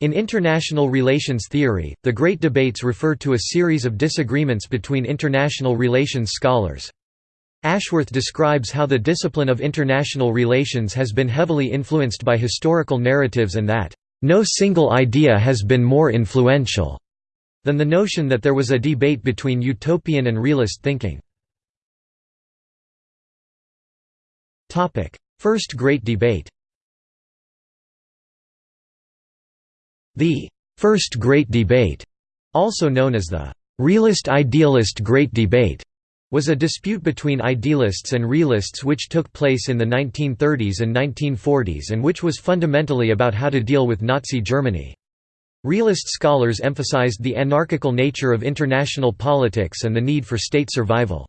In international relations theory, the Great Debates refer to a series of disagreements between international relations scholars. Ashworth describes how the discipline of international relations has been heavily influenced by historical narratives and that, "...no single idea has been more influential," than the notion that there was a debate between utopian and realist thinking. First Great Debate The First Great Debate, also known as the Realist-Idealist Great Debate, was a dispute between idealists and realists which took place in the 1930s and 1940s and which was fundamentally about how to deal with Nazi Germany. Realist scholars emphasized the anarchical nature of international politics and the need for state survival.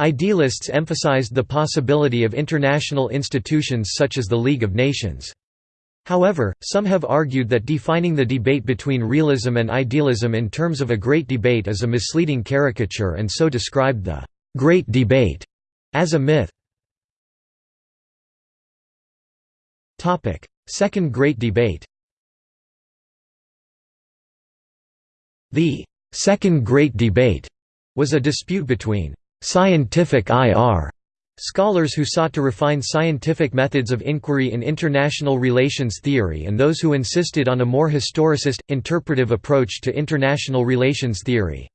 Idealists emphasized the possibility of international institutions such as the League of Nations. However, some have argued that defining the debate between realism and idealism in terms of a great debate is a misleading caricature and so described the «great debate» as a myth. Second Great Debate The Second Great Debate was a dispute between «scientific IR» Scholars who sought to refine scientific methods of inquiry in international relations theory and those who insisted on a more historicist, interpretive approach to international relations theory.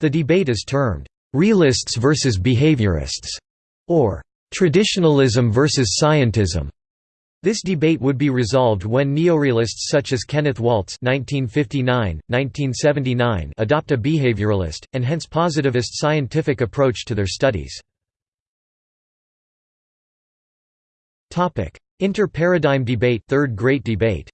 The debate is termed, "...realists versus behaviorists", or "...traditionalism versus scientism". This debate would be resolved when neorealists such as Kenneth Waltz (1959–1979) adopt a behavioralist and hence positivist scientific approach to their studies. Inter-paradigm debate Third Great Debate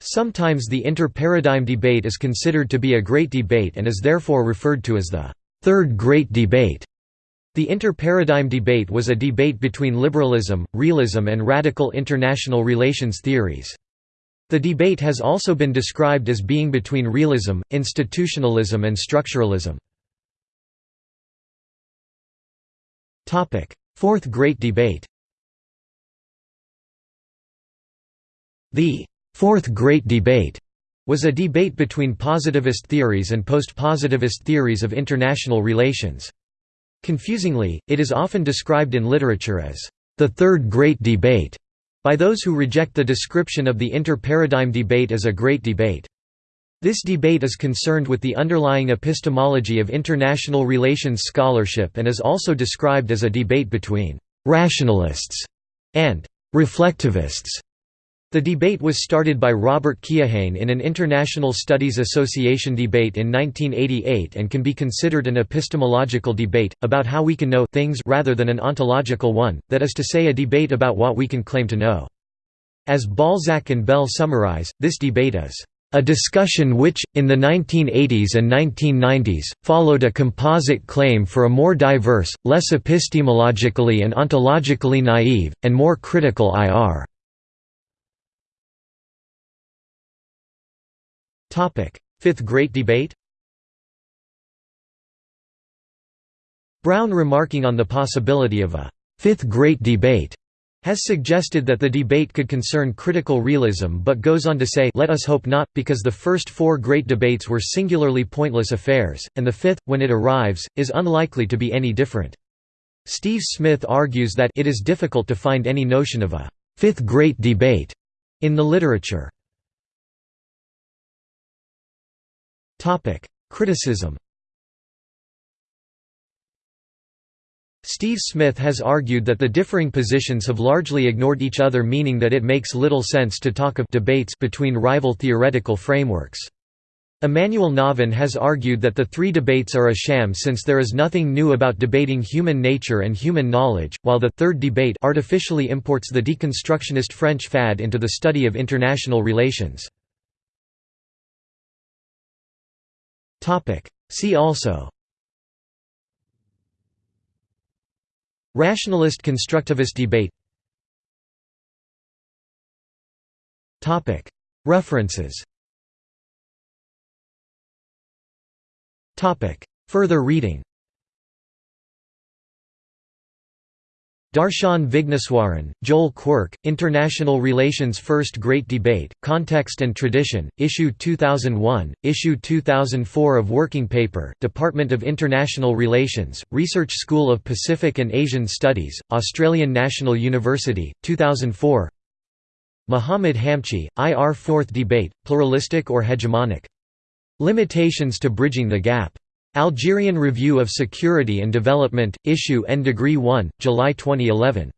Sometimes the inter-paradigm debate is considered to be a great debate and is therefore referred to as the Third Great Debate. The inter-paradigm debate was a debate between liberalism, realism and radical international relations theories. The debate has also been described as being between realism, institutionalism and structuralism. Fourth Great Debate The Fourth Great Debate was a debate between positivist theories and post-positivist theories of international relations. Confusingly, it is often described in literature as the Third Great Debate by those who reject the description of the inter-paradigm debate as a great debate. This debate is concerned with the underlying epistemology of international relations scholarship and is also described as a debate between «rationalists» and «reflectivists». The debate was started by Robert Keohane in an International Studies Association debate in 1988 and can be considered an epistemological debate, about how we can know things rather than an ontological one, that is to say a debate about what we can claim to know. As Balzacq and Baele summarize, this debate is a discussion which, in the 1980s and 1990s, followed a composite claim for a more diverse, less epistemologically and ontologically naive, and more critical IR. Fifth Great Debate Brown remarking on the possibility of a Fifth Great Debate has suggested that the debate could concern critical realism but goes on to say let us hope not, because the first four great debates were singularly pointless affairs, and the fifth, when it arrives, is unlikely to be any different. Steve Smith argues that it is difficult to find any notion of a fifth great debate in the literature. Criticism Steve Smith has argued that the differing positions have largely ignored each other meaning that it makes little sense to talk of debates between rival theoretical frameworks. Emmanuel Navon has argued that the three debates are a sham since there is nothing new about debating human nature and human knowledge, while the third debate artificially imports the deconstructionist French fad into the study of international relations. See also Rationalist constructivist debate. References. Further reading Darshan Vigneswaran, Joel Quirk, International Relations First Great Debate, Context and Tradition, Issue 2001, Issue 2004 of Working Paper, Department of International Relations, Research School of Pacific and Asian Studies, Australian National University, 2004 Muhammad Hamchi, IR Fourth Debate, Pluralistic or Hegemonic? Limitations to Bridging the Gap. Algerian Review of Security and Development, Issue N Degree 1, July 2011.